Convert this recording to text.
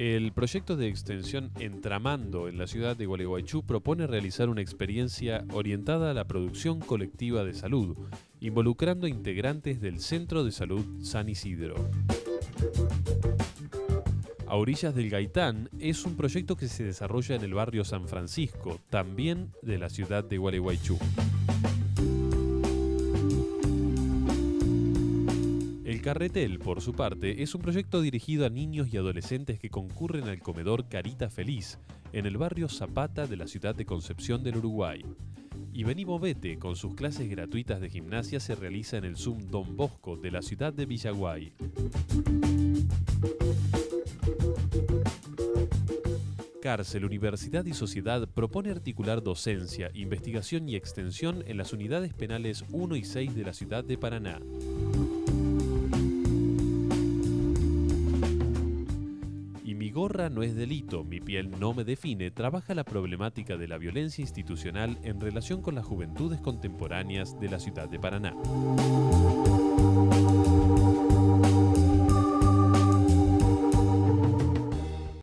El proyecto de extensión Entramando en la ciudad de Gualeguaychú propone realizar una experiencia orientada a la producción colectiva de salud, involucrando integrantes del Centro de Salud San Isidro. A orillas del Gaitán es un proyecto que se desarrolla en el barrio San Francisco, también de la ciudad de Gualeguaychú. El Carretel, por su parte, es un proyecto dirigido a niños y adolescentes que concurren al comedor Carita Feliz, en el barrio Zapata de la ciudad de Concepción del Uruguay. Y Movete, con sus clases gratuitas de gimnasia, se realiza en el Zoom Don Bosco de la ciudad de Villaguay. Cárcel, Universidad y Sociedad propone articular docencia, investigación y extensión en las unidades penales 1 y 6 de la ciudad de Paraná. Gorra no es delito, mi piel no me define, trabaja la problemática de la violencia institucional en relación con las juventudes contemporáneas de la ciudad de Paraná.